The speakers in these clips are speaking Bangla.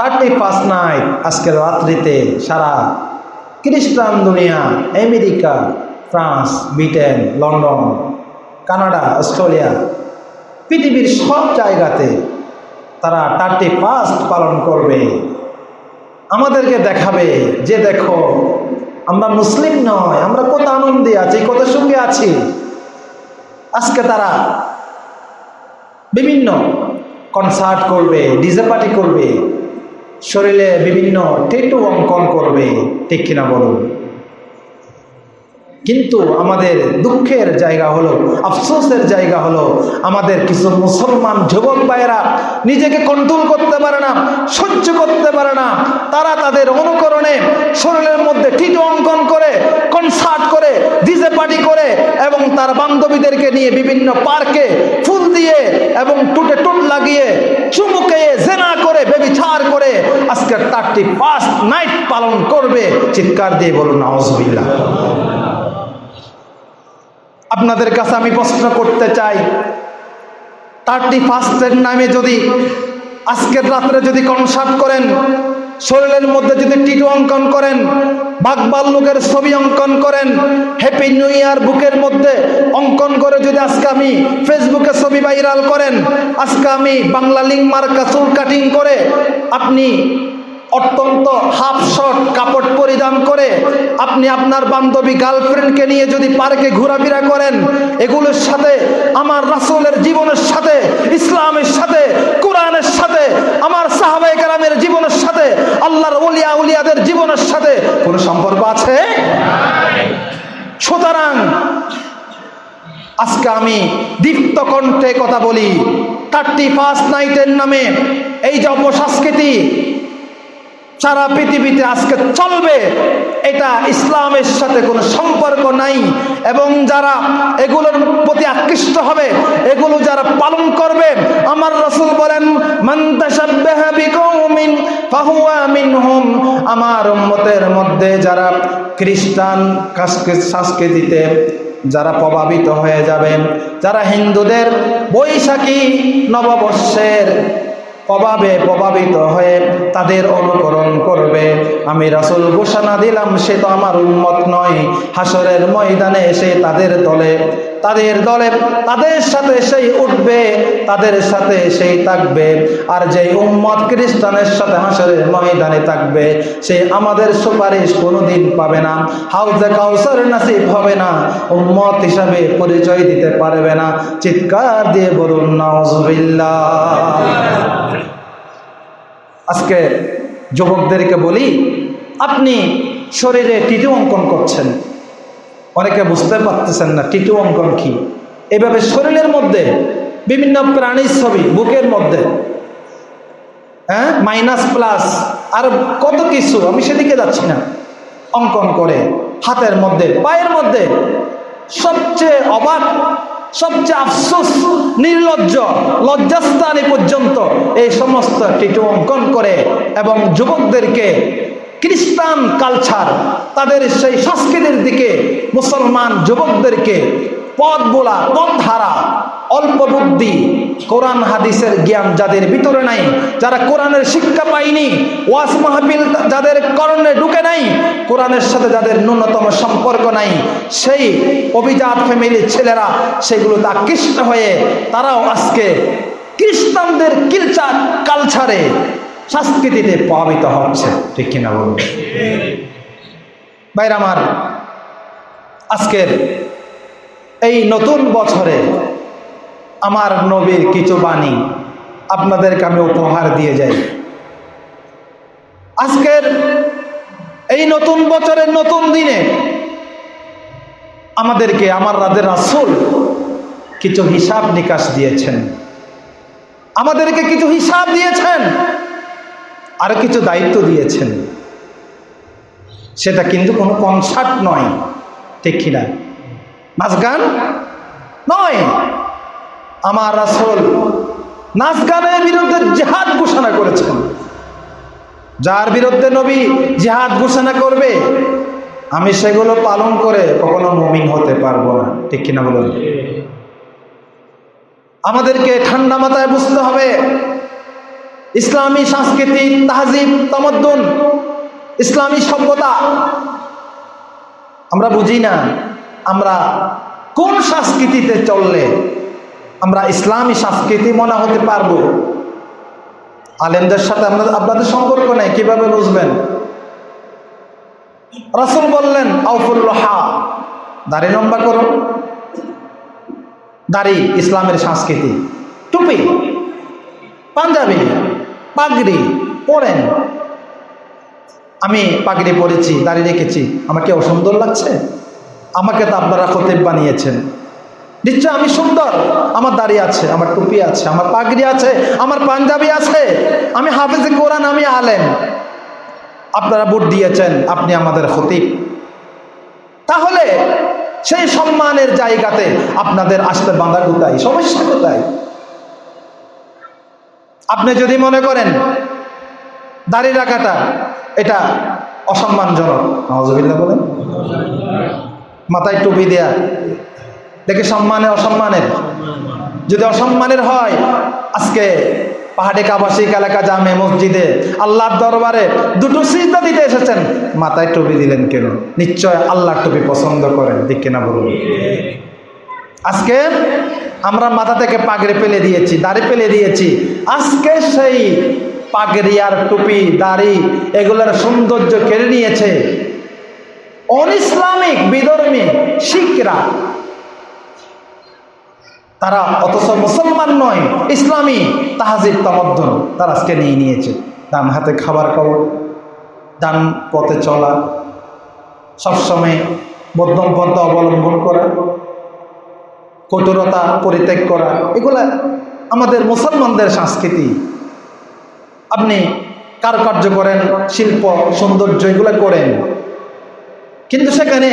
থার্টি ফার্স্ট নাইট, আজকের রাত্রিতে সারা খ্রিস্টান দুনিয়া, America, France, Britain, London, Canada, Australia, পৃথিবীর সব জায়গাতে তারা থার্টি ফার্স্ট পালন করবে। আমাদেরকে দেখাবে যে দেখো, আমরা মুসলিম নয়, আমরা কত আনন্দে আছি, কত সঙ্গে আছি। আজকে তারা বিভিন্ন কনসার্ট করবে ডিজে পার্টি করবে। শরীরে বিভিন্ন টেটু অঙ্কন করবে। ঠিক কিনা বলুন? কিন্তু আমাদের দুঃখের জায়গা হলো, আফসোসের জায়গা হলো, আমাদের কিছু মুসলমান যুবক ভাইয়েরা নিজেকে কন্ট্রোল করতে পারে না, সহ্য করতে পারে না। তারা তাদের অনুকরণে শরীরের মধ্যে টিটু অঙ্কন করে কনসার্ট করে ডিজে পার্টি করে এবং তার বান্ধবীদেরকে নিয়ে বিভিন্ন পার্কে ফুল দিয়ে এবং টুটে টুট লাগিয়ে চুমুকে জেনা করে বেবিচার করে আজকে তারটি ফার্স্ট নাইট পালন করবে। চিৎকার দিয়ে বলুন নওয়াজবিল্লাহ আপনাদের কাছে আমি প্রশ্ন করতে চাই। থার্টি ফার্স্টের নামে যদি আজকের রাত্রে যদি কনসার্ট করেন, শরীরের মধ্যে যদি টিটু অঙ্কন করেন বাঘবাল্লুকের ছবি অঙ্কন করেন হ্যাপি নিউ ইয়ার বুকের মধ্যে অঙ্কন করে যদি আজকে আমি ফেসবুকে ছবি ভাইরাল করেন, আজকে আমি বাংলা লিঙ্ক মার্কা চুল কাটিং করে আপনি অত্যন্ত হাফ শর্ট কাপড় পরিধান করে আপনি আপনার বান্ধবী গার্লফ্রেন্ডকে নিয়ে যদি পার্কে ঘোরাফেরা করেন, এগুলোর সাথে, আমার রাসুলের জীবনের সাথে, ইসলামের সাথে, কোরআনের সাথে, আমার সাহাবাই কালামের জীবনের সাথে, আল্লাহর উলিয়া উলিয়াদের জীবনের সাথে, কোনো সম্পর্ক আছে? সুতরাং আজকে আমি দীপ্ত কণ্ঠে কথা বলি থার্টি ফার্স্ট নাইটের নামে, এই যে অপসংস্কৃতি সারা পৃথিবীতে আজকে চলবে, এটা ইসলামের সাথে কোনো সম্পর্ক নাই। এবং যারা এগুলোর প্রতি আকৃষ্ট হবে, এগুলো যারা পালন করবে, আমার রসুল বলেন আমার উম্মতের মধ্যে যারা খ্রিস্টান সংস্কৃতিতে যারা প্রভাবিত হয়ে যাবে যারা হিন্দুদের বৈশাখী নববর্ষের প্রভাবে প্রভাবিত হয়ে তাদের অনুকরণ করবে। আমি রাসুল ঘোষণা দিলাম, সে তো আমার উন্মত নয়। হাসরের ময়দানে এসে তাদের দলে তাদের দলে তাদের সাথে সেই উঠবে, তাদের সাথে সেই থাকবে। আর যে উম্মত খ্রিস্টানের সাথে হাসরের ময়দানে থাকবে, সে আমাদের সুপারিশ কোনোদিন পাবে না। হাউজে কাউসার নাসিব হবে না, উম্মত হিসাবে পরিচয় দিতে পারবে না। চিৎকার দিয়ে বলুন নজবিল্লা আজকে যুবকদেরকে বলি, আপনি শরীরে টিটু অঙ্কন করছেন? অনেকে বুঝতে পারতেছেন না টিটু অঙ্কন কি? এভাবে শরীরের মধ্যে বিভিন্ন প্রাণীর ছবি, বুকের মধ্যে হ্যাঁ? মাইনাস প্লাস আর কত কিছু, আমি সেদিকে যাচ্ছি না। অঙ্কন করে, হাতের মধ্যে, পায়ের মধ্যে, সবচেয়ে অবাক, সবচেয়ে আফসোস, নির্লজ্জ, লজ্জাস্থানে পর্যন্ত এই সমস্ত টিটু অঙ্কন করে এবং যুবকদেরকে খ্রিস্টান কালচার, তাদের সেই সংস্কৃতির দিকে মুসলমান যুবকদেরকে পথ বোলা, পথ ধারা, অল্প বুদ্ধি, কোরআন, হাদিসের জ্ঞান যাদের ভিতরে নাই, যারা কোরআনের শিক্ষা পায়নি ওয়াস মাহফিল যাদের করণে ঢুকে নাই, কোরআনের সাথে যাদের ন্যূনতম সম্পর্ক নাই, সেই অভিজাত ফ্যামিলির ছেলেরা সেগুলোতে আকৃষ্ট হয়ে তারাও আজকে খ্রিস্টানদের কিলচার কালচারে সংস্কৃতিতে প্রভাবিত হচ্ছে। ঠিক কিনা বলুন? বাইর আমার, আজকের এই নতুন বছরে আমার নবীর কিছু বাণী আপনাদেরকে আমি উপহার দিয়ে যাই। আজকের এই নতুন বছরের নতুন দিনে আমাদেরকে, আমার রাজের রাসুল কিছু হিসাব নিকাশ দিয়েছেন। আমাদেরকে কিছু হিসাব দিয়েছেন। আর কিছু দায়িত্ব দিয়েছেন। সেটা কিন্তু কোনো কনসার্ট নয়। ঠিক কিনা নাচ গান নয়। আমার আসল নাচ গানের বিরুদ্ধে জেহাদ ঘোষণা করেছেন। যার বিরুদ্ধে নবী জেহাদ ঘোষণা করবে, আমি সেগুলো পালন করে কখনো মুমিন হতে পারব না। ঠিক কিনা বলুন? আমাদেরকে ঠান্ডা মাথায় বুঝতে হবে ইসলামী সংস্কৃতি তাহজিব, তামদ্দুন, ইসলামী সভ্যতা। আমরা বুঝি না, আমরা কোন সংস্কৃতিতে চললে আমরা ইসলামী সংস্কৃতি মনে হতে পারব? আলেমদের সাথে আপনাদের আপনাদের সম্পর্ক নেই, কীভাবে বুঝবেন? রাসুল বললেন আউফুল্লাহা দাড়ি লম্বা করো। দাড়ি ইসলামের সংস্কৃতি। টুপি। পাঞ্জাবি। পাগড়ি পরেন। আমি পাগড়ি পরেছি দাঁড়িয়ে রেখেছি। আমাকে অসুন্দর লাগছে? আমাকে তো আপনারা খতিব বানিয়েছেন। নিশ্চয় আমি সুন্দর। আমার দাড়ি আছে, আমার টুপি আছে, আমার পাগড়ি আছে, আমার পাঞ্জাবি আছে। আমি হাফিজে কোরআন, আমি আলেম। আপনারা ভোট দিয়েছেন, আপনি আমাদের খতিব। তাহলে সেই সম্মানের জায়গাতে আপনাদের আসতে বাঁধা কোথায়? সমস্যা কোথায়? আপনি যদি মনে করেন দাড়ি রাখাটা এটা অসম্মানজনক। নওয়াজবিল্লা বলেন। মাথায় টুপি দেয়া। দেখে সম্মানে অসম্মানের। যদি অসম্মানের হয়, আজকে পাহাড়ে কাবাসিক এলাকা, জামে, মসজিদে আল্লাহর দরবারে দুটো সিজদা দিতে এসেছেন। মাথায় টুপি দিলেন কেন? নিশ্চয় আল্লাহর টুপি পছন্দ করেন। ঠিক কিনা বলুন? আজকে আমরা মাথা থেকে পাগড়ি পেলে দিয়েছি, দাড়ি পেলে দিয়েছি। আজকে সেই পাগড়ি আর টুপি, দাড়ি এগুলোর সৌন্দর্য কেড়ে নিয়েছে। অনিসলামিক, বিধর্মী, শিখরা। তারা অথচ মুসলমান নয়, ইসলামী তাহাজির তামদ্দন তারা আজকে নিয়ে নিয়েছে। ডান হাতে খাবার খাওয়া ডান পথে চলা, সবসময় মধ্যম পন্থা অবলম্বন করা কঠোরতা পরিত্যাগ করা, এগুলা আমাদের মুসলমানদের সংস্কৃতি। আপনি কারুকার্য করেন, শিল্প, সৌন্দর্য, এগুলো করেন। কিন্তু সেখানে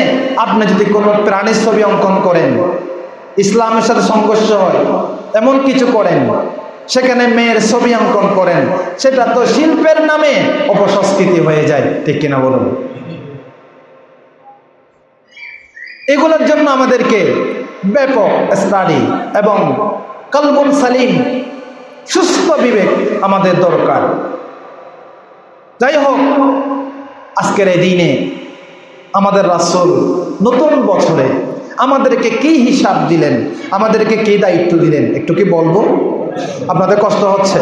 আপনি যদি কোনো প্রাণীর ছবি অঙ্কন করেন, ইসলামের সাথে সংঘর্ষ হয়, এমন কিছু করেন, সেখানে মেয়ের ছবি অঙ্কন করেন, সেটা তো শিল্পের নামে অপসংস্কৃতি হয়ে যায়, ঠিক কিনা বলুন? এগুলোর জন্য আমাদেরকে ব্যাপক স্টাডি এবং কলবুল সালিম, সুস্থ বিবেক আমাদের দরকার। যাই হোক, আজকের এই দিনে আমাদের রাসুল নতুন বছরে আমাদেরকে কি হিসাব দিলেন, আমাদেরকে কি দায়িত্ব দিলেন, একটু কি বলব? আপনাদের কষ্ট হচ্ছে?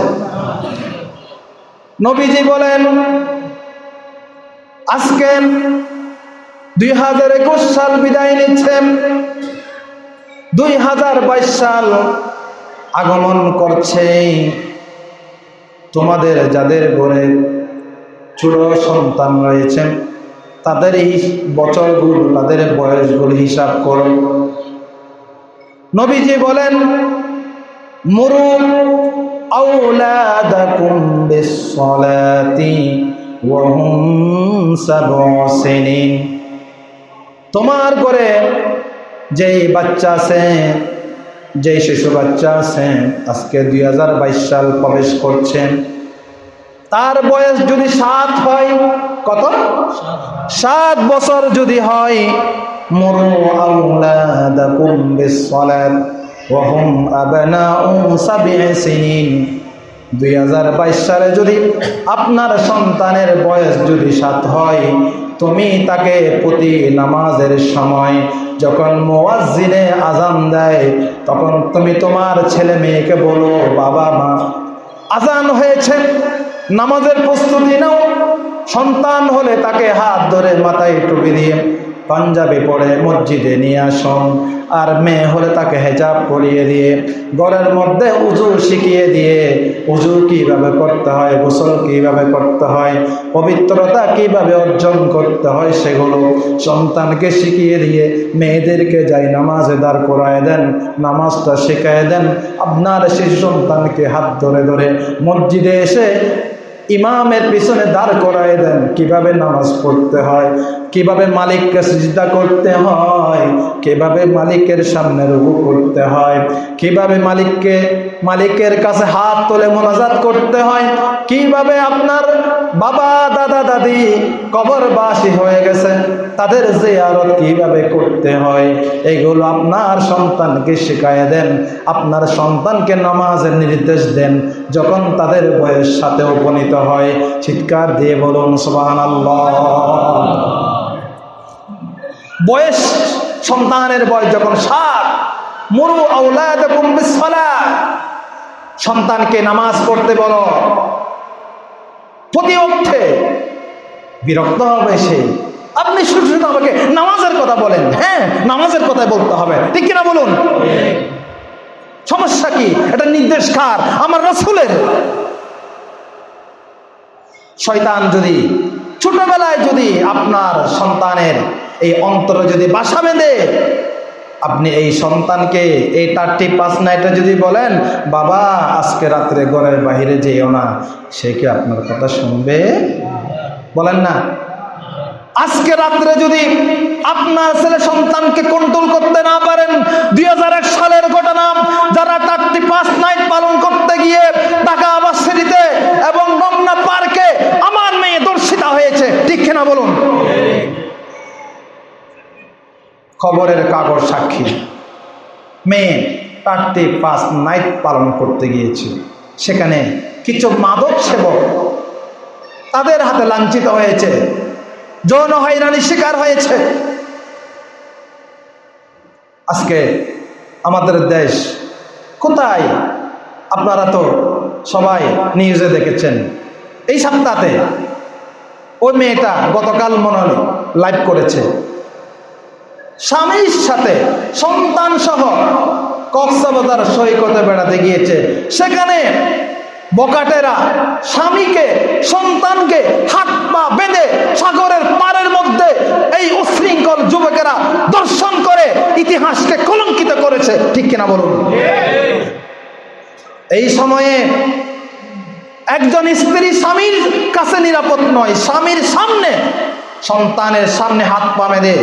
নবীজি বলেন, আজকে দুই হাজার একুশ সাল বিদায় নিচ্ছেন। দুই হাজার বাইশ সাল আগমন করছে। তোমাদের যাদের ঘরে ছোট সন্তান রয়েছেন তাদের এই বছরগুলো, তাদের বয়সগুলো হিসাব করো। নবীজি বলেন, মুরু তোমার ঘরে যেই বাচ্চা আছে যেই শিশু বাচ্চা আছেন, আজকে দুই হাজার বাইশ সাল প্রবেশ করছেন। তার বয়স যদি সাত হয়, কত? সাত বছর যদি হয় মরু আউলাদাকুম বিসসালাত, ওয়া হুম আবনাউ সাব'i সিনিন দুই সালে যদি আপনার সন্তানের বয়স যদি সাত হয়, তুমি তাকে প্রতি নামাজের সময় যখন মোয়াজিনে আজান দেয়, তখন তুমি তোমার ছেলে মেয়েকে বলো, বাবা মা আজান হয়েছে, নামাজের প্রস্তুতি নাও। সন্তান হলে তাকে হাত ধরে মাথায় টুপি দিয়ে পাঞ্জাবি পরে মসজিদে নিয়ে আসুন। আর মেয়ে হলে তাকে হেজাব পরিয়ে দিয়ে, ঘরের মধ্যে উজু শিখিয়ে দিয়ে উজু কীভাবে করতে হয়, গোসল কীভাবে করতে হয়, পবিত্রতা কীভাবে অর্জন করতে হয় সেগুলো সন্তানকে শিখিয়ে দিয়ে মেয়েদেরকে যাই নামাজে দাঁড় করায় দেন, নামাজটা শেখায় দেন। আপনার শিশু সন্তানকে হাত ধরে ধরে মসজিদে এসে ইমামের পিছনে দাঁড় করায় দেন, কীভাবে নামাজ পড়তে হয়, কীভাবে মালিককে সিজদা করতে হয়, কীভাবে মালিকের সামনে রুকু করতে হয়, কীভাবে মালিককে, মালিকের কাছে হাত তোলে মোনাজাত করতে হয়, কীভাবে আপনার বাবা, দাদা, দাদি, কবরবাসী হয়ে গেছে। তাদের যে জিয়ারত কীভাবে করতে হয়? এগুলো আপনার সন্তানকে শেখায় দেন। আপনার সন্তানকে নামাজের নির্দেশ দেন। যখন তাদের বয়স সাথে উপনীত হয়, চিৎকার দিয়ে বলুন সুবাহান বয়স সন্তানের বয়স যখন সাত, মরু আউলাদ সন্তানকে নামাজ পড়তে বলো প্রতি অর্থে বিরক্ত হবে সে। আপনি শুধু শুধু আমাকে নামাজের কথা বলেন। হ্যাঁ নামাজের কথাই বলতে হবে। ঠিক কিনা বলুন? সমস্যা কি? এটা নির্দেশ কার? আমার রসুলের। শয়তান যদি ছোটবেলায় যদি আপনার সন্তানের এই অন্তরে যদি বাসা বেঁধে আপনি এই সন্তানকে এই টার্টি পাঁচ নাইটে যদি বলেন, বাবা, আজকে রাত্রে ঘরের বাহিরে যেও না। সে কি আপনার কথা শুনবে? বলেন না। আজকে রাত্রে যদি আপনার ছেলে সন্তানকে কন্ট্রোল করতে না পারেন, দুই হাজার এক সালের ঘটনা, যারা টার্টি পাঁচ নাইট পালন করতে গিয়ে ঢাকা আবাসিতে এবং রমনা পার্কে আমার মেয়ে দর্শিতা হয়েছে, ঠিক কিনা বলুন? খবরের কাগজ সাক্ষী। মেয়ে টার্টি পাস নাইট পালন করতে গিয়েছে সেখানে কিছু মাদক সেবক তাদের হাতে লাঞ্ছিত হয়েছে। যৌন হয়রানির শিকার হয়েছে। আজকে আমাদের দেশ কোথায়? আপনারা তো সবাই নিউজে দেখেছেন। এই সপ্তাহে ওই মেয়েটা গতকাল মনে লাইভ করেছে। স্বামীর সাথে, সন্তান সহ কক্সবাজার সৈকতে বেড়াতে গিয়েছে। সেখানে বকাটেরা স্বামীকে, সন্তানকে হাত পা বেঁধে সাগরের পারের মধ্যে এই উশৃঙ্খল যুবকেরা দর্শন করে, ইতিহাসকে কলঙ্কিত করেছে। ঠিক কিনা বলুন? এই সময়ে একজন স্ত্রী স্বামীর কাছে নিরাপদ নয়, স্বামীর সামনে, সন্তানের সামনে হাত পা বেঁধে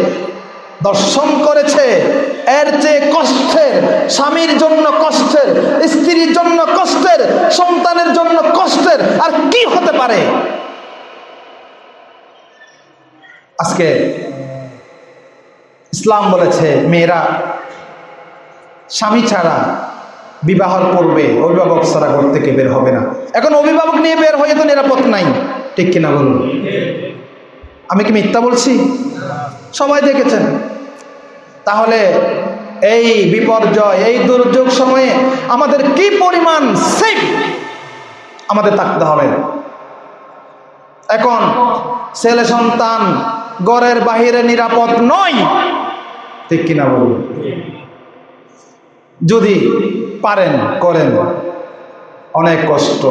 দর্শন করেছে। এর চেয়ে কষ্টের, স্বামীর জন্য কষ্টের, স্ত্রীর জন্য কষ্টের, সন্তানের জন্য কষ্টের আর কি হতে পারে? আজকে ইসলাম বলেছে, মেয়েরা, স্বামী ছাড়া বিবাহর পূর্বে অভিভাবক ছাড়া ঘর থেকে বের হবে না। এখন অভিভাবক নিয়ে বের হয়ে তো নিরাপদ নাই। ঠিক কিনা বলুন? আমি কি মিথ্যা বলছি? সবাই দেখেছেন। তাহলে এই বিপর্যয়, এই দুর্যোগ সময়ে আমাদের কি পরিমাণ সেফ আমাদের থাকতে হবে? এখন ছেলে সন্তান গড়ের বাহিরে নিরাপদ নয়, ঠিক কিনা বলুন? যদি পারেন, করেন। অনেক কষ্ট।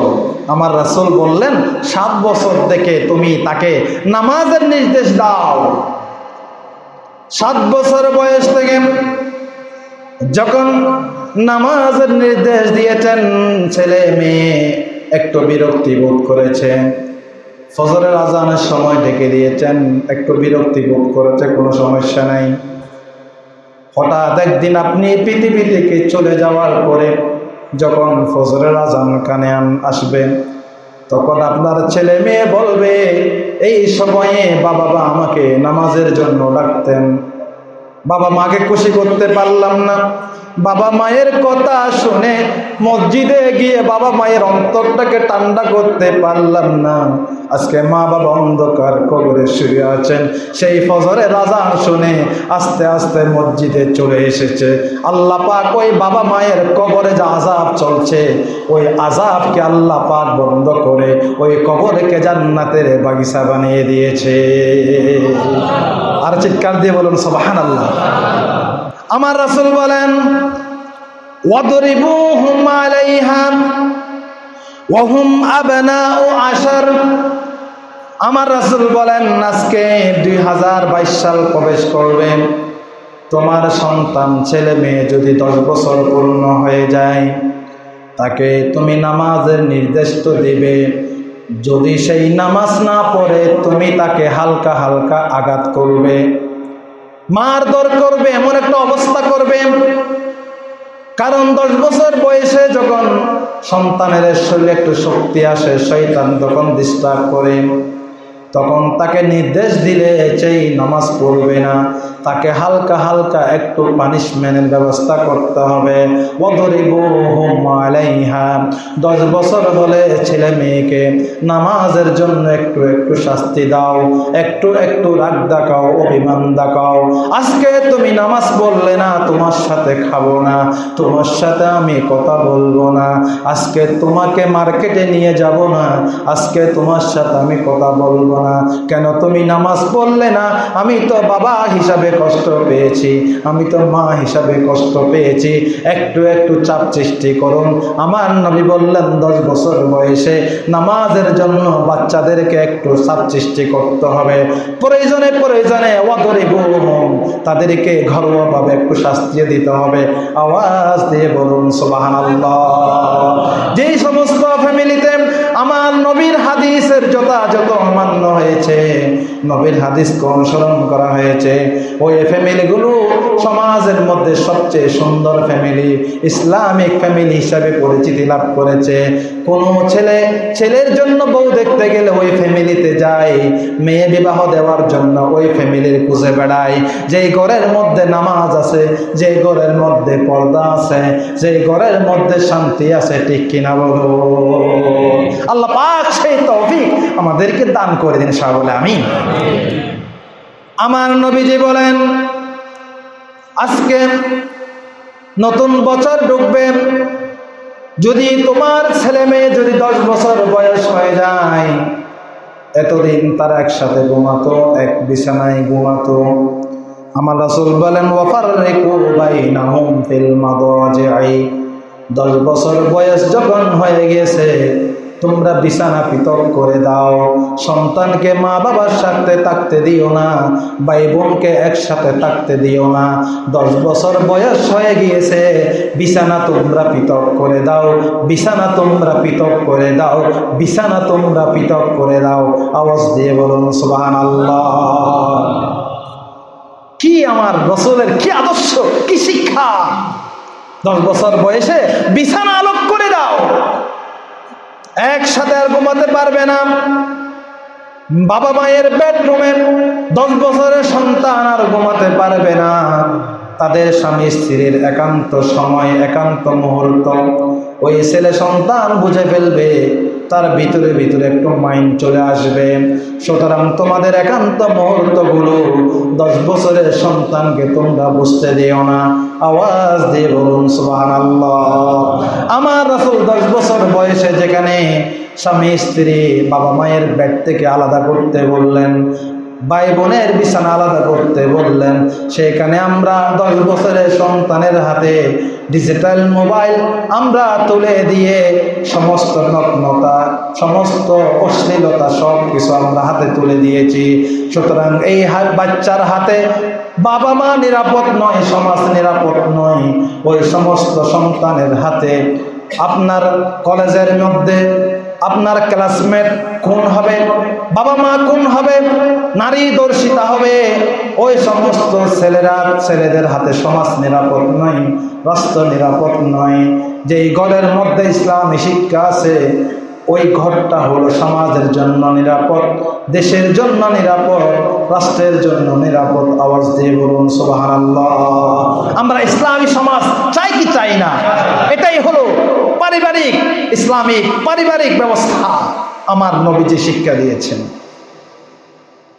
আমার রাসুল বললেন, সাত বছর থেকে তুমি তাকে নামাজের নির্দেশ দাও। সাত বছর বয়স থেকে যখন নামাজের নির্দেশ দিয়েছেন, ছেলে মেয়ে একটু বিরক্তি বোধ করেছে। ফজরের আজানের সময় ডেকে দিয়েছেন, একটু বিরক্তি বোধ করেছে, কোনো সমস্যা নাই। হঠাৎ একদিন আপনি পৃথিবী থেকে চলে যাওয়ার পরে যখন ফজরের আজান কানে আসবেন তখন আপনার ছেলে মেয়ে বলবে, এই সময়ে বাবা বা আমাকে নামাজের জন্য ডাকতেন। বাবা মাকে খুশি করতে পারলাম না। বাবা মায়ের কথা শুনে মসজিদে গিয়ে বাবা মায়ের অন্তরটাকে ঠান্ডা করতে পারলাম না। আজকে মা বাবা অন্ধকার কবরে শুয়ে আছেন। সেই ফজরে রাজা শুনে আস্তে আস্তে মসজিদে চলে এসেছে। আল্লাহ পাক ওই বাবা মায়ের কবরে যে আজাব চলছে, ওই আজাবকে আল্লাহ পাক বন্ধ করে ওই কবরকে জান্নাতের বাগিচা বানিয়ে দিয়েছে। আর চিৎকার দিয়ে বলুন সবাহান আল্লাহ আমার রাসুল বলেন আমার রাসুল বলেন, আজকে দুই হাজার বাইশ সাল প্রবেশ করবেন। তোমার সন্তান, ছেলে মেয়ে যদি দশ বছর পূর্ণ হয়ে যায়, তাকে তুমি নামাজের নির্দেশ তো দিবে। যদি সেই নামাজ না পড়ে, তুমি তাকে হালকা হালকা আঘাত করবে। মারধর করবে, এমন একটা অবস্থা করবে। কারণ দশ বছর বয়সে যখন সন্তানের শরীরে একটু শক্তি আসে শৈতান তখন ডিস্টার্ব করে। তখন তাকে নির্দেশ দিলে সেই নামাজ পড়বে না। তাকে হালকা হালকা একটু পানিশমেন্টের ব্যবস্থা করতে হবে। দশ বছর হলে ছেলে মেয়েকে নামাজের জন্য একটু একটু শাস্তি দাও, একটু একটু রাগ দেখাও, অভিমান দেখাও। আজকে তুমি নামাজ বললে না, তোমার সাথে খাব না, তোমার সাথে আমি কথা বলব না। আজকে তোমাকে মার্কেটে নিয়ে যাব না, আজকে তোমার সাথে আমি কথা বলব না। কেন তুমি নামাজ পড়লে না? আমি তো বাবা হিসাবে কষ্ট পেয়েছি। আমি তো মা হিসাবে কষ্ট পেয়েছি। একটু একটু চাপ সৃষ্টি করুন। আমার নবী বললেন, দশ বছর বয়সে নামাজের জন্য বাচ্চাদেরকে একটু চাপ সৃষ্টি করতে হবে। প্রয়োজনে প্রয়োজনে অদরিব তাদেরকে ঘরোয়াভাবে একটু শাস্তি দিতে হবে। আওয়াজ দিয়ে বলুন সোবাহান যেই সমস্ত ফ্যামিলিতে আমার নবীর হাদিসের যথাযথ অমান্য হয়েছে। নবীর হাদিসকে অনুসরণ করা হয়েছে। ওই ফ্যামিলিগুলো সমাজের মধ্যে সবচেয়ে সুন্দর ফ্যামিলি, ইসলামিক ফ্যামিলি হিসাবে পরিচিতি লাভ করেছে। কোনো ছেলে, ছেলের জন্য বউ দেখতে গেলে ওই ফ্যামিলিতে যায়, মেয়ে বিবাহ দেওয়ার জন্য ওই ফ্যামিলির খুঁজে বেড়ায়। যেই ঘরের মধ্যে নামাজ আছে যে ঘরের মধ্যে পর্দা আছে যে ঘরের মধ্যে শান্তি আছে, ঠিক কিনা বলো? আল্লাহ পাক সেই তৌফিক আমাদেরকে দান করে দিন সাহ বলে আমি আমার নবীজি বলেন, আজকে নতুন বছর ঢুকবে, যদি তোমার ছেলে মেয়ে যদি দশ বছর বয়স হয়ে যায়, এতদিন তারা একসাথে ঘুমাতো, এক বিছানায় ঘুমাতো। আমার রাসুল বলেন ওয়াফার দশ বছর বয়স যখন হয়ে গেছে তোমরা বিছানা পৃথক করে দাও। সন্তানকে মা বাবার সাথে থাকতে দিও না ভাই বোনকে একসাথে থাকতে দিও না। দশ বছর বয়স হয়ে গিয়েছে, বিছানা তোমরা পৃথক করে দাও। বিছানা তোমরা পৃথক করে দাও, বিছানা তোমরা পৃথক করে দাও। আওয়াজ দিয়ে বলুন সুবাহান আল্লাহ কি আমার রসুলের কি আদর্শ, কি শিক্ষা? দশ বছর বয়সে বিছানা আলোক করে দাও। একসাথে আর ঘুমাতে পারবে না। বাবা মায়ের বেডরুমে দশ বছরের সন্তান আর ঘুমাতে পারবে না। তাদের স্বামী স্ত্রীর একান্ত সময়, একান্ত মুহূর্ত। ওই ছেলে সন্তান বুঝে ফেলবে তার ভিতরে ভিতরে একটু মাইন্ড চলে আসবে। সুতরাং তোমাদের একান্ত মুহূর্তগুলো দশ বছরের সন্তানকে তোমরা বুঝতে দিও না। আওয়াজ দিয়ে বলুন সুবাহ আমার রাসুল দশ বছর বয়সে যেখানে স্বামী স্ত্রী বাবা মায়ের ব্যাগ থেকে আলাদা করতে বললেন ভাই বোনের বিছানা আলাদা করতে বললেন, সেখানে আমরা দশ বছরের সন্তানের হাতে ডিজিটাল মোবাইল আমরা তুলে দিয়ে সমস্ত নগ্নতা, সমস্ত অশ্লীলতা সব কিছু আমরা হাতে তুলে দিয়েছি। সুতরাং এই বাচ্চার হাতে বাবা মা নিরাপদ নয়, সমাজ নিরাপদ নয়। ওই সমস্ত সন্তানের হাতে আপনার কলেজের মধ্যে আপনার ক্লাসমেট কোন হবে বাবা মা কোন হবে, নারী দর্শিতা হবে। ওই সমস্ত ছেলেরা ছেলেদের হাতে সমাজ নিরাপদ নয়, রাষ্ট্র নিরাপদ নয়। যেই ঘরের মধ্যে ইসলামী শিক্ষা আছে, ওই ঘরটা হলো সমাজের জন্য নিরাপদ, দেশের জন্য নিরাপদ, রাষ্ট্রের জন্য নিরাপদ। আওয়াজ দিয়ে বলুন সোবাহান আমরা ইসলামী সমাজ চাই কি চাই না? এটাই হলো পারিবারিক ইসলামিক পারিবারিক ব্যবস্থা আমার নবীজি শিক্ষা দিয়েছেন।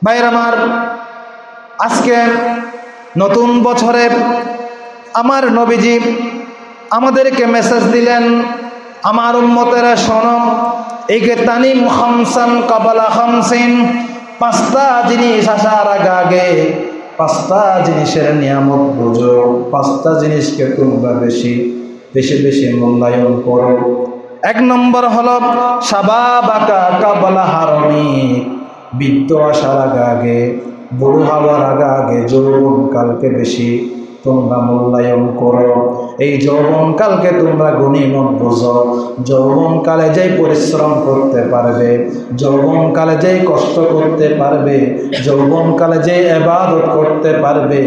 ভাইয়ের আমার, আজকে নতুন বছরে আমার নবীজি আমাদেরকে মেসেজ দিলেন, আমার উম্মতেরা শোনম একে তানিম খামসান কাবালা খামসিন, পাঁচটা জিনিস আসার আগে আগে, পাঁচটা জিনিসের নিয়ামত বুঝো, পাঁচটা জিনিসকে তোমরা বেশি বেশি বেশি মূল্যায়ন করো। এক নম্বর হল সাবা বাকা কাবলা হারমি। বৃদ্ধ আসার আগে আগে, বুড়ো হওয়ার আগে আগে যৌবন কালকে বেশি তোমরা মূল্যায়ন করো। এই যৌবনকালকে তোমরা গণিমত বোঝো। যৌবনকালে যেই পরিশ্রম করতে পারবে যৌবনকালে যেই কষ্ট করতে পারবে যৌবনকালে যে এবাদত করতে পারবে,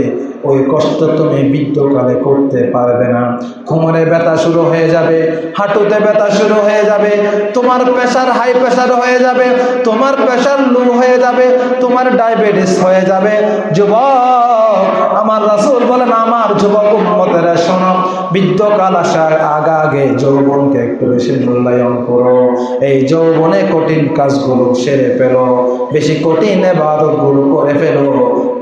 ওই কষ্ট তুমি বৃদ্ধকালে করতে পারবে না। কোমরে ব্যথা শুরু হয়ে যাবে, হাঁটুতে ব্যথা শুরু হয়ে যাবে, তোমার প্রেশার হাই প্রেশার হয়ে যাবে, তোমার প্রেশার লো হয়ে যাবে, তোমার ডায়াবেটিস হয়ে যাবে। যুবক, আমার রাসূল বলেন, আমার যুবক উম্মতেরা শোনো বৃদ্ধকাল আসার আগা আগে যৌবনকে একটু বেশি মূল্যায়ন করো। এই যৌবনে কঠিন কাজগুলো সেরে ফেলো। বেশি কঠিন এবাদতগুলো করে ফেলো।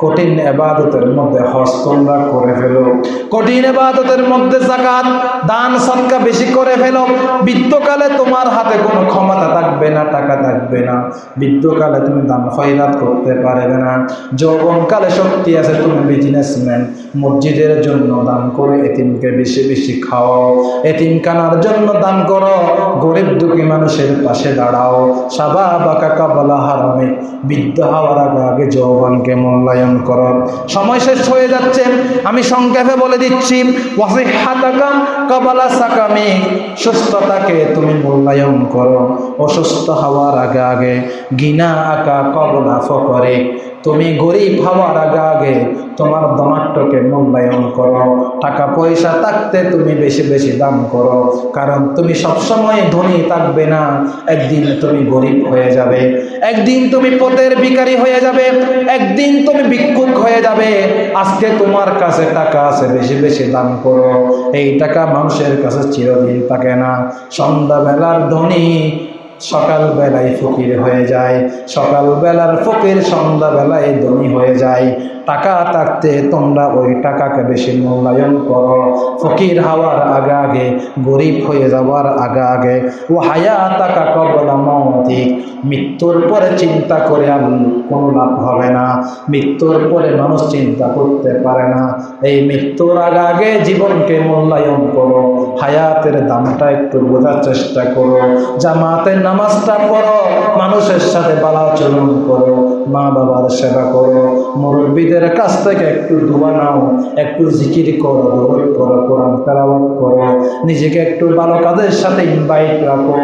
কঠিন এবাদতের মধ্যে হজ তোমরা করে ফেলো। কঠিন এবাদতের মধ্যে জাকাত দান, সৎকা বেশি করে ফেলো। বৃদ্ধকালে তোমার হাতে কোনো ক্ষমতা থাকবে না, টাকা থাকবে না। বৃদ্ধকালে তুমি দান খয়রাত করতে পারবে না। যৌবনকালে শক্তি আছে, তুমি বিজনেসম্যান মসজিদের জন্য দান করে এতিমকে বেশি বেশি খাওয়াও এতিমখানার জন্য দান করো। গরিব দুঃখী মানুষের পাশে দাঁড়াও। সাবা বাকা কাবলা হারামে। বৃদ্ধ হওয়ার আগে আগে যৌবনকে মূল্যায়ন করো। সময় শেষ হয়ে যাচ্ছে। আমি সংক্ষেপে বলে দিচ্ছি সুস্থতাকে তুমি মূল্যায়ন করো। অসুস্থ হওয়ার আগে আগে গিনা আঁকা কবলা ফকরে। তুমি গরিব হওয়ার আগে আগে তোমার ধনাট্যকে মূল্যায়ন করো। টাকা পয়সা থাকতে তুমি বেশি বেশি দাম করো। কারণ তুমি সবসময় ধনী থাকবে না। একদিন তুমি গরিব হয়ে যাবে। একদিন তুমি পথের ভিখারি হয়ে যাবে। একদিন তুমি ভিক্ষুক হয়ে যাবে। আজকে তোমার কাছে টাকা আছে, বেশি বেশি দাম করো। এই টাকা মানুষের কাছে চিরদিন থাকে না। সন্ধ্যাবেলার ধনী সকালবেলায় ফকির হয়ে যায় সকালবেলার ফকির সন্ধ্যাবেলায় ধনী হয়ে যায়। টাকা থাকতে তোমরা ওই টাকাকে বেশি মূল্যায়ন করো। ফকির হওয়ার আগে আগে, গরিব হয়ে যাওয়ার আগে আগে। ও হায়া টাকা কবলা মৌতিক মৃত্যুর পরে চিন্তা করে কোনো লাভ হবে না। মৃত্যুর পরে মানুষ চিন্তা করতে পারে না। এই মৃত্যুর আগে আগে জীবনকে মূল্যায়ন করো। হায়াতের দামটা একটু বোঝার চেষ্টা করো। জামাতের নামাজটা পড়ো। মানুষের সাথে বালাচরণ করো। মা বাবার সেবা করো। মুরব্বীদের কাছ থেকে একটু দোয়া নাও, একটু জিকির করো করো কোরআন তেলাওয়াত করো। নিজেকে একটু ভালো কাজের সাথে ইনভাইট রাখো।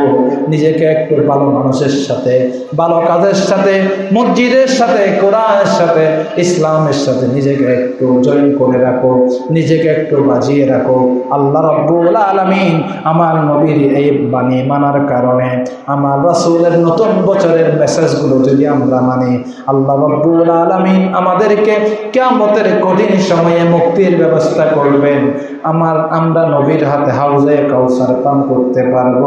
নিজেকে একটু ভালো মানুষের সাথে, ভালো কাজের সাথে, মসজিদের সাথে, কোরআনের সাথে, ইসলামের সাথে নিজেকে একটু জয়েন করে রাখো। নিজেকে একটু বাজিয়ে রাখো। আল্লাহ রব্বুল আলমিন আমার নবীর এই বাণী মানার কারণে, আমার রাসূলের নতুন বছরের মেসেজগুলো যদি আমরা মানি আল্লাহ রব্বুল আলমিন আমাদেরকে কেমতের কঠিন সময়ে মুক্তির ব্যবস্থা করবেন। আমার, আমরা নবীর হাতে হাউজে কাউসার পান করতে পারব,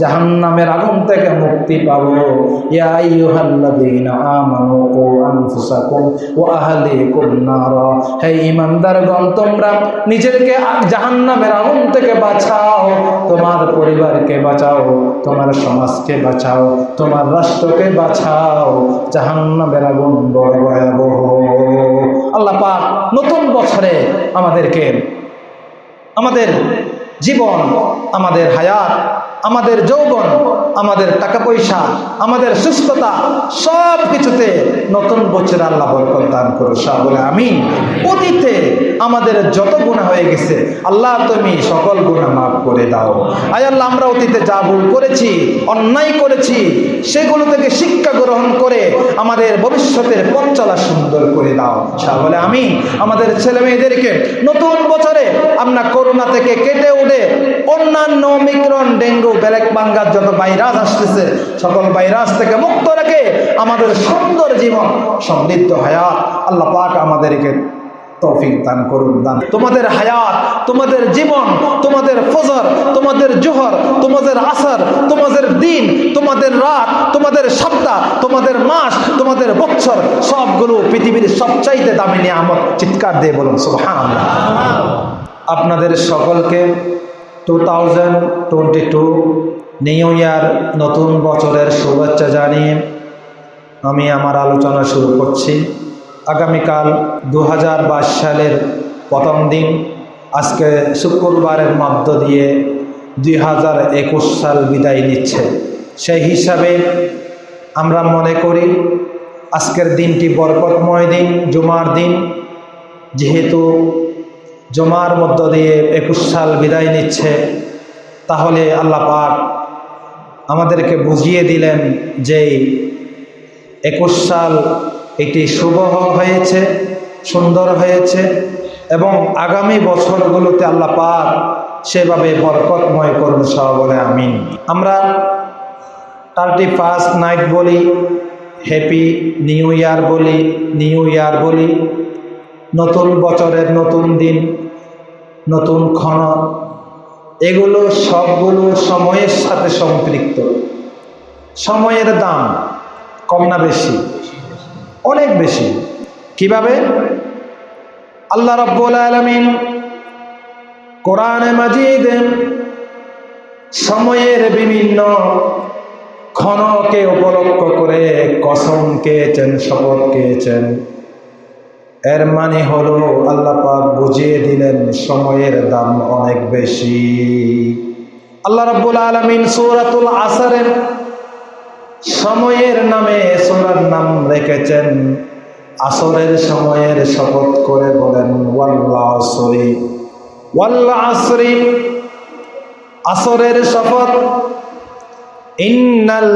জাহান্নামের আগুন থেকে মুক্তি পাবো। ইয়া আইয়ুহাল্লাযীনা আমানু কু আনফুসাকুম ওয়া আহলিকুম নারা। হে ঈমানদারগণ, তোমরা নিজেকে জাহান্নামের আগুন থেকে বাঁচাও, তোমার পরিবারকে বাঁচাও, তোমার সমাজকে বাঁচাও, তোমার রাষ্ট্রকে বাঁচাও। জাহান্নামের আল্লাহ পাক নতুন বছরে আমাদেরকে আমাদের জীবন, আমাদের হায়াত, আমাদের যৌবন, আমাদের টাকা পয়সা আমাদের সুস্থতা সব কিছুতে নতুন বছর আল্লাহ বরকত দান করো বলে আমি অতীতে আমাদের যত গুণা হয়ে গেছে, আল্লাহ তুমি সকল গুণা মাফ করে দাও। আয় আল্লাহ, আমরা অতীতে যা ভুল করেছি, অন্যায় করেছি, সেগুলো থেকে শিক্ষা গ্রহণ করে আমাদের ভবিষ্যতের পথ চলা সুন্দর করে দাও। বলে আমি আমাদের ছেলে মেয়েদেরকে নতুন বছরে আমরা করোনা থেকে কেটে উঠে অন্যান্য মিক্রন ডেঙ্গু, ব্যালেক বাঙ্গার যত ভাইরাস আসতেছে, সকল ভাইরাস থেকে মুক্ত রেখে আমাদের সুন্দর জীবন সমৃদ্ধ হায়াত। আল্লাহ পাক আমাদেরকে তৌফিক দান করুন, দান তোমাদের হায়াত, তোমাদের জীবন, তোমাদের ফজর, তোমাদের জোহর, তোমাদের আসর, তোমাদের দিন, তোমাদের রাত, তোমাদের সপ্তাহ, তোমাদের মাস, তোমাদের বছর, সবগুলো পৃথিবীর সবচাইতে দামি নিয়ে নিয়ামত চিৎকার দিয়ে বলুন, সুবহানাল্লাহ। আপনাদের সকলকে two thousand twenty two new year নতুন বছরের শুভেচ্ছা জানিয়ে আমি আমার আলোচনা শুরু করছি। আগামীকাল দু হাজার বাইশ সালের প্রথম দিন, আজকে শুক্রবারের মধ্য দিয়ে দুই হাজার একুশ সাল বিদায় নিচ্ছে। সেই হিসাবে আমরা মনে করি আজকের দিনটি বরকতময় দিন, জুমার দিন। যেহেতু জমার মধ্য দিয়ে একুশ সাল বিদায় নিচ্ছে, তাহলে আল্লাহ পাক আমাদেরকে বুঝিয়ে দিলেন যে একুশ সাল এটি শুভ হয়েছে, সুন্দর হয়েছে এবং আগামী বছরগুলোতে আল্লাহ পাক সেভাবে বরকতময় করুন সহ বলে আমিন। আমরা থার্টি ফার্স্ট নাইট বলি, হ্যাপি নিউ ইয়ার বলি, নিউ ইয়ার বলি, নতুন বছরের নতুন দিন, নতুন ক্ষণ, এগুলো সবগুলো সময়ের সাথে সম্পৃক্ত। সময়ের দাম কম না বেশি। অনেক বেশি। কীভাবে? আল্লাহ রব্বুল আলমিন কোরআনে মাজিদ সময়ের বিভিন্ন ক্ষণকে উপলক্ষ করে কসম কেছেন শপথ কেছেন এর মানে হলো আল্লাহ পাক বুঝিয়ে দিলেন সময়ের দাম অনেক বেশি। আল্লাহ রাব্বুল আলামিন সূরাতুল আসরের সময়ের নামে সূরার নাম রেখেছেন। আসরের সময়ের শপথ করে বলেন ওয়াল্লাসরি ওয়াল্লাসরি আসরের শপথ। ইন্নাল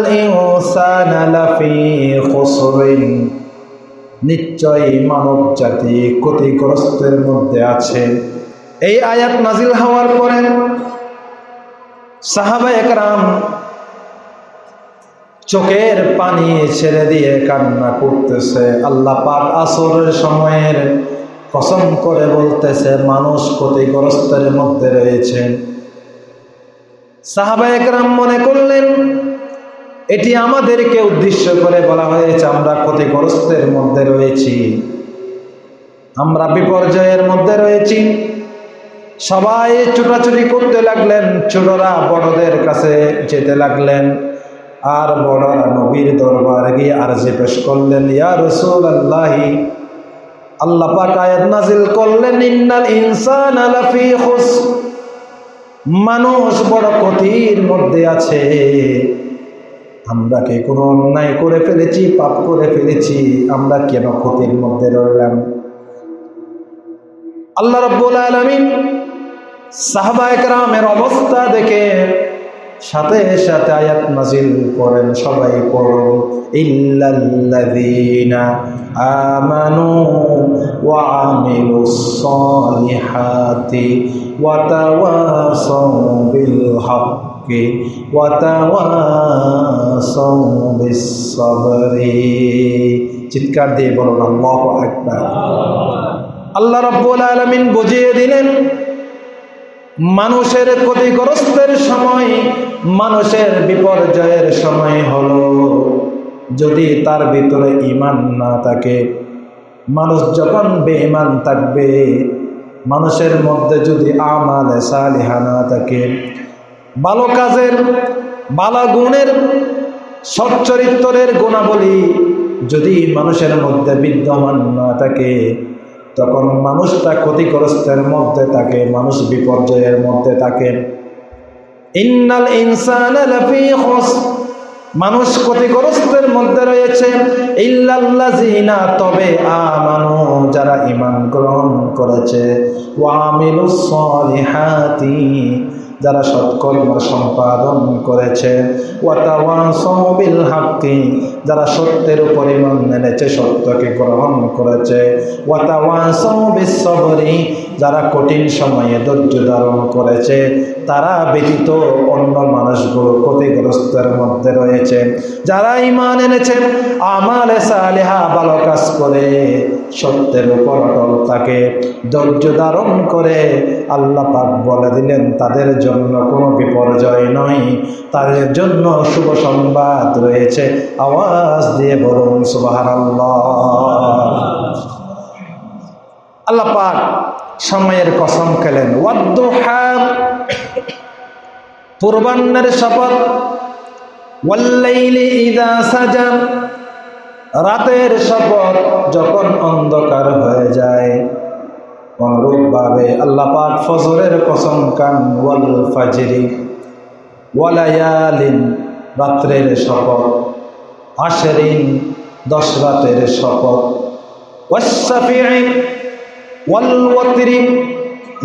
নিশ্চয়ই মানব জাতি ক্ষতিগ্রস্তের মধ্যে আছে। এই আয়াত নাজিল হওয়ার পরে সাহাবা একরাম চোখের পানি ছেড়ে দিয়ে কান্না করতেছে। আল্লাহ পাক আসরের সময়ের কসম করে বলতেছে, মানুষ ক্ষতিগ্রস্তের মধ্যে রয়েছে। সাহাবা একরাম মনে করলেন, এটি আমাদেরকে উদ্দেশ্য করে বলা হয়েছে, আমরা ক্ষতিগ্রস্তের মধ্যে রয়েছি। আমরা বিপর্যয়ের মধ্যে রয়েছি। সবাই ছুটাছুটি করতে লাগলেন ছোটরা বড়দের কাছে যেতে লাগলেন। আর বড়রা নবীর দরবার গিয়ে আর যে পেশ করলেন, ইয়া রসুল আল্লাহি আল্লাহ পাক আয়াত নাজিল করলেন, ইন্নাল ইনসান আলাফি খুস মানুষ বড় ক্ষতির মধ্যে আছে। আমরা কি কোনো অন্যায় করে ফেলেছি, পাপ করে ফেলেছি? আমরা কেন ক্ষতির মধ্যে রইলাম? আল্লাহ রব্বুল আলমিন সাহবা একরামের অবস্থা দেখে সাথে সাথে আয়াত নাজিল করেন সবাই পড়ুন, ইল্লাল্লাযীনা আমানু ওয়া আমিলুস সালিহাতি ওয়া তাওয়াসাউ বিল হাক্কি ওয়া তাওয়াসাউ বিস সাবরি চিৎকার দিয়ে বলুন, আল্লাহু আকবার। আল্লাহ রাব্বুল আলামিন বুঝিয়ে দিলেন মানুষের ক্ষতিগ্রস্তের সময়, মানুষের বিপর্যয়ের সময় হলো। যদি তার ভিতরে ইমান না থাকে, মানুষ যখন বেঈমান থাকবে, মানুষের মধ্যে যদি আমালে সালিহা না থাকে, ভালো কাজের, ভালো গুণের, সচ্চরিত্রের গুণাবলী যদি মানুষের মধ্যে বিদ্যমান না থাকে তখন মানুষটা ক্ষতিগ্রস্তের মধ্যে থাকে, মানুষ বিপর্যয়ের মধ্যে থাকে। ইন্নাল ইনসান মানুষ ক্ষতিগ্রস্তের মধ্যে রয়েছে। ইল্লাল্লাযিনা, তবে আমানু, যারা ঈমান গ্রহণ করেছে। ওয়া আমিলুস সলিহাতি। যারা সৎকর্ম সম্পাদন করেছে বিল হাক্কি যারা সত্যের উপর ইমান মেনেছে সত্যকে গ্রহণ করেছে বিশ্বরি যারা কঠিন সময়ে ধৈর্য ধারণ করেছে, তারা ব্যতীত অন্য মানুষগুলো ক্ষতিগ্রস্তের মধ্যে রয়েছে। যারা ইমান এনেছে, আমালে সালেহা ভালো কাজ করে, সত্যের উপর অটল তাকে ধৈর্য ধারণ করে আল্লাহ পাক বলে দিলেন, তাদের জন্য কোনো বিপর্যয় নয়। তাদের জন্য শুভ সংবাদ রয়েছে। আওয়াজ দিয়ে বলুন সুবাহার আল্লাহ পাক সময়ের কসম খেলেন। পূর্বান্নের শপথ রাতের শপথ যখন অন্ধকার হয়ে যায়, অনুরূপভাবে আল্লাহ পাক ফজরের কসম কান ওয়াল ওয়ালায়ালিন রাত্রের শপথ আশেরিন দশ রাতের শপথ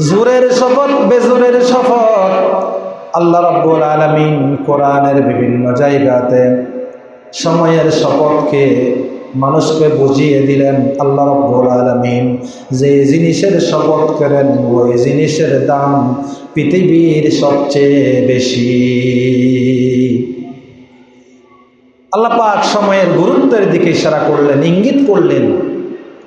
জোরের শপথ, বেজোরের শপথ। আল্লাহ রব্বুল আলমিন কোরআনের বিভিন্ন জায়গাতে সময়ের শপথকে মানুষকে বুঝিয়ে দিলেন। আল্লাহ রব্বুল আলমিন যে জিনিসের শপথ করেন, ওই জিনিসের দাম পৃথিবীর সবচেয়ে বেশি। আল্লাপাক সময়ের গুরুত্বের দিকে ইশারা করলেন, ইঙ্গিত করলেন।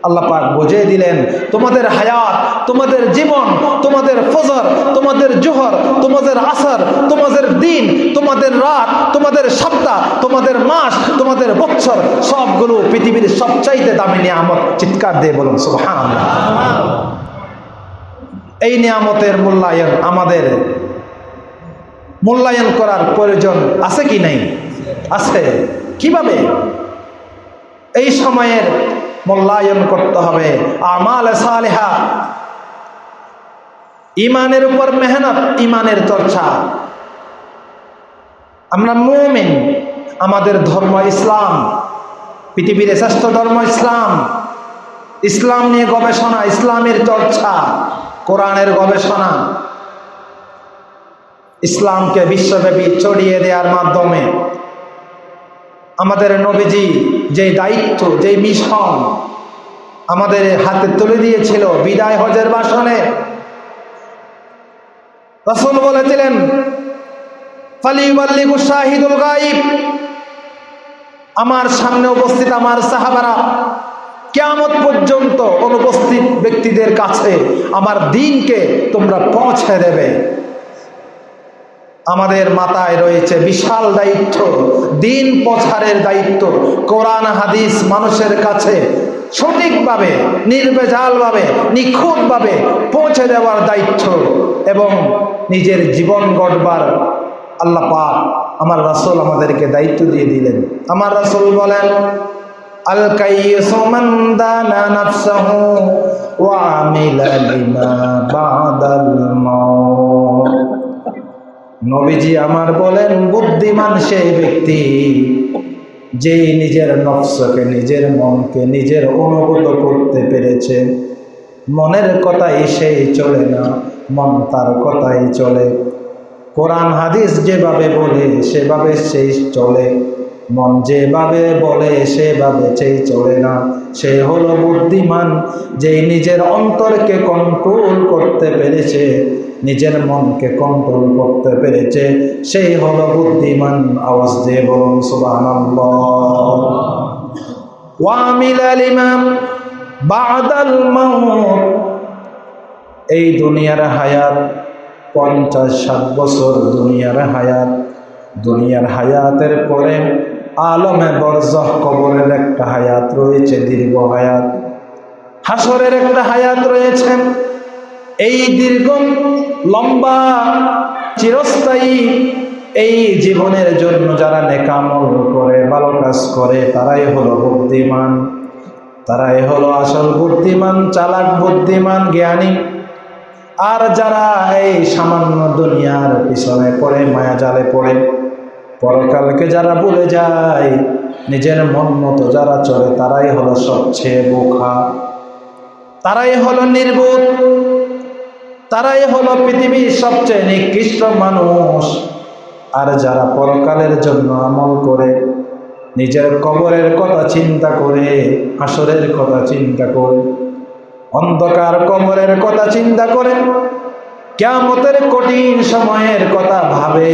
আল্লাহ পাক বুঝিয়ে দিলেন, তোমাদের হায়াত, তোমাদের জীবন, তোমাদের ফজর, তোমাদের জোহর, তোমাদের আসর, তোমাদের দিন, তোমাদের রাত, তোমাদের সপ্তাহ, তোমাদের মাস, তোমাদের বছর, সবগুলো পৃথিবীর সবচাইতে দামি নিয়ামত চিৎকার দিয়ে বলুন সুবহান এই নিয়ামতের মূল্যায়ন আমাদের, মূল্যায়ন করার প্রয়োজন আছে কি নাই? আছে। কীভাবে? এই সময়ের মূল্যায়ন করতে হবে। আমাল সালেহা। ইমানের উপর মেহনত, ইমানের চর্চা। আমরা মোমেন, আমাদের ধর্ম ইসলাম, পৃথিবীর শ্রেষ্ঠ ধর্ম ইসলাম। ইসলাম নিয়ে গবেষণা, ইসলামের চর্চা, কোরআনের গবেষণা। ইসলামকে বিশ্বব্যাপী ছড়িয়ে দেওয়ার মাধ্যমে আমাদের নবীজি যে দায়িত্ব যে মিশন আমাদের হাতে তুলে দিয়েছিল বিদায় হজের বাসনে রসুল বলেছিলেন আমার সামনে উপস্থিত আমার সাহাবারা কেমন পর্যন্ত অনুপস্থিত ব্যক্তিদের কাছে আমার দিনকে তোমরা পৌঁছে দেবে। আমাদের মাথায় রয়েছে বিশাল দায়িত্ব, দিন প্রচারের দায়িত্ব, কোরআন, হাদিস মানুষের কাছে সঠিকভাবে নির্বেজালভাবে নিখুঁতভাবে পৌঁছে দেওয়ার দায়িত্ব এবং নিজের জীবন গড়বার আল্লাহ পাক আমার রাসুল আমাদেরকে দায়িত্ব দিয়ে দিলেন। আমার রাসুল বলেন, আল কাইয়িসু মান দানা নাফসাহু ওয়া আমিলা নবীজি আমার বলেন, বুদ্ধিমান সেই ব্যক্তি যে নিজের নকশকে নিজের মনকে, নিজের অনুভূত করতে পেরেছে। মনের কথাই সেই চলে না, মন তার কথাই চলে। কোরআন, হাদিস যেভাবে বলে, সেভাবে সেই চলে। মন যেভাবে বলে, সেভাবে সেই চলে না। সে হলো বুদ্ধিমান যে নিজের অন্তরকে কন্ট্রোল করতে পেরেছে, নিজের মনকে কন্ট্রোল করতে পেরেছে সেই হলো বুদ্ধিমান। আওয়াজ দিয়ে বলুন ওয়ামিল ইমাম বাদাল মাউত। এই দুনিয়ার হায়াত, পঞ্চাশ ষাট বছর দুনিয়ার হায়াত। দুনিয়ার হায়াতের পরে আলমে বরজহ কবরের একটা হায়াত রয়েছে, দীর্ঘ হায়াত। হাসরের একটা হায়াত রয়েছে। এই দীর্ঘ, লম্বা, চিরস্থায়ী এই জীবনের জন্য যারা নেকামল করে, ভালো কাজ করে, তারাই হলো বুদ্ধিমান। তারাই হলো আসল বুদ্ধিমান, চালাক বুদ্ধিমান, জ্ঞানী। আর যারা এই সামান্য দুনিয়ার পিছনে পড়ে মায়া জালে পড়ে পরকালকে যারা ভুলে যায়, নিজের মন মতো যারা চলে, তারাই হলো সবচেয়ে বোখা তারাই হলো নির্বোধ। তারাই হলো পৃথিবীর সবচেয়ে নিকৃষ্ট মানুষ। আর যারা পরকালের জন্য আমল করে, নিজের কবরের কথা চিন্তা করে আসরের কথা চিন্তা করে, অন্ধকার কবরের কথা চিন্তা করে কেমতের কঠিন সময়ের কথা ভাবে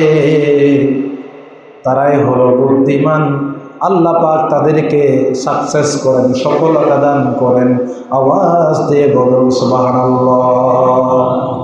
তারাই হল বুদ্ধিমান। আল্লাহ পাক তাদেরকে সাকসেস করেন, সফলতা দান করেন। আওয়াজ দিয়ে বলুন, সুবহানাল্লাহ।